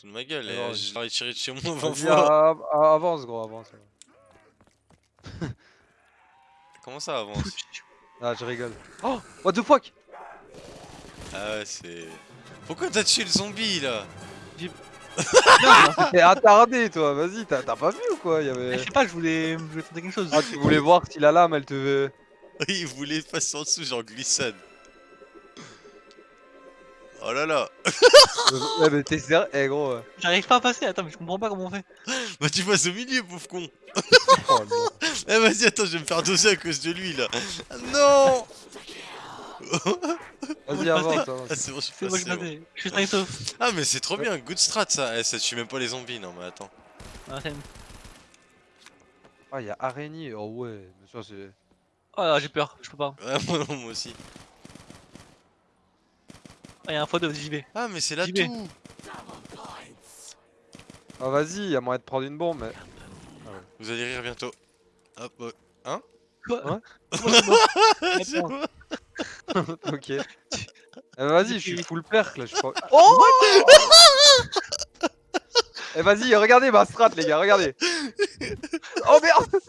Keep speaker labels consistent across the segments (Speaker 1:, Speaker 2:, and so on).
Speaker 1: Sous de ma gueule,
Speaker 2: Alors, vas-y.
Speaker 1: je l'aurais tiré de chez moi 20
Speaker 2: Vas-y,
Speaker 1: fois.
Speaker 2: a- a- avance gros, avance.
Speaker 1: Comment ça avance?
Speaker 2: Ah, je rigole. Oh, what the fuck
Speaker 1: Ah ouais, c'est... Pourquoi t'as tué le zombie, là?
Speaker 2: T'es attardé toi, vas-y, t'as t'as pas vu ou quoi? Il y
Speaker 3: Eh,
Speaker 2: avait...
Speaker 3: Je sais pas, je voulais, je voulais tenter quelque chose.
Speaker 2: Ah, tu voulais voir si la lame elle te...
Speaker 1: Il voulait passer en dessous, genre glissade. Oh là là
Speaker 2: ouais, mais t'es sérieux Eh gros. euh.
Speaker 3: J'arrive pas à passer, attends, mais je comprends pas comment on fait.
Speaker 1: Bah tu passes au milieu, pauvre con
Speaker 2: Oh, non.
Speaker 1: Eh vas-y, attends, je vais me faire doser à cause de lui, là Ah, Non
Speaker 2: Vas-y, avance.
Speaker 1: Ah c'est bon, je suis
Speaker 3: C'est moi,
Speaker 1: passé,
Speaker 3: je
Speaker 1: bon.
Speaker 3: passais. Je suis safe sauf.
Speaker 1: Ah mais c'est trop bien, good strat ça Eh, ça tue même pas les zombies, non mais attends.
Speaker 3: Ah, c'est-
Speaker 2: Ah, y'a araignée, oh ouais, mais ça c'est...
Speaker 3: Oh là, j'ai peur, je peux pas.
Speaker 1: Ouais, moi, non, moi aussi.
Speaker 3: Ah, y'a un fois de j'y vais.
Speaker 1: Ah mais c'est là tout
Speaker 2: Ah vas-y, y'a moyen de prendre une bombe, mais...
Speaker 1: Vous allez rire bientôt. Hop, ouais.
Speaker 3: Quoi
Speaker 2: Ouais. Ok. Eh, vas-y, je suis full perk là, je crois.
Speaker 3: Oh
Speaker 2: Eh vas-y, regardez ma strat les gars, regardez Oh merde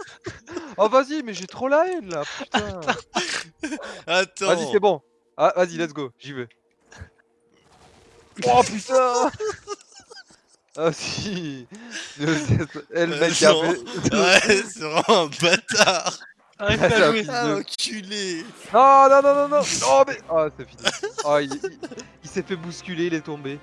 Speaker 2: Oh vas-y, mais j'ai trop la haine là, putain
Speaker 1: Attends
Speaker 2: Vas-y, c'est bon Ah, vas-y, let's go, j'y vais Oh putain. Ah si. Eh le mec qui a
Speaker 1: Non.
Speaker 2: fait...
Speaker 1: Ouais, c'est vraiment un bâtard.
Speaker 3: Arrête
Speaker 2: Ah,
Speaker 3: pas à jouer.
Speaker 1: Ah, enculé.
Speaker 2: Non, non, non, non, non. Oh mais... Oh, c'est fini. Oh, il, il- il s'est fait bousculer, il est tombé